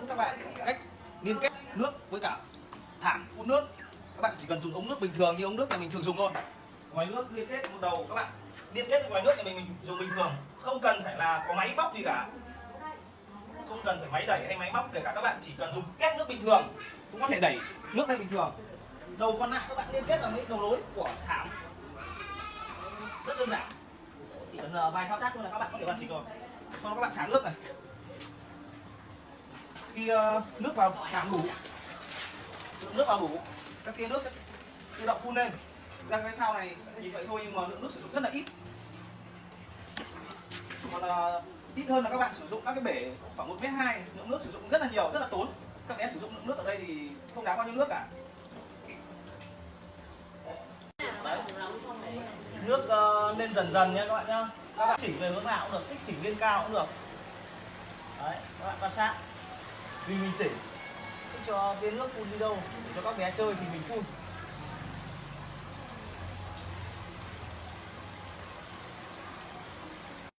dẫn các bạn cách liên kết nước với cả thảm phun nước. Các bạn chỉ cần dùng ống nước bình thường như ống nước nhà mình thường dùng thôi. Ngoài nước liên kết một đầu các bạn liên kết ngoài nước nhà mình, mình dùng bình thường. Không cần phải là có máy móc gì cả. Không cần phải máy đẩy hay máy móc kể cả. Các bạn chỉ cần dùng két nước bình thường cũng có thể đẩy nước lên bình thường. Đầu còn lại các bạn liên kết vào với đầu nối của thảm. Rất đơn giản. Chỉ cần ờ, vài thao tác thôi là các bạn có thể hoàn chỉnh rồi. Sau đó các bạn xả nước này khi uh, nước vào cảm đủ lượng nước vào đủ các tia nước sẽ tự động phun lên. Ra cái thao này nhìn vậy thôi nhưng mà lượng nước sử dụng rất là ít. Còn uh, ít hơn là các bạn sử dụng các cái bể khoảng một mét hai lượng nước sử dụng rất là nhiều rất là tốn. Các bé sử dụng lượng nước ở đây thì không đáng bao nhiêu nước cả. Đấy. nước uh, lên dần dần nha các bạn nhá. Các bạn chỉnh về hướng nào cũng được thích chỉnh lên cao cũng được. Đấy các bạn quan sát vì mình chỉnh. Cho cái nước phun đi đâu, để cho các bé chơi thì mình phun.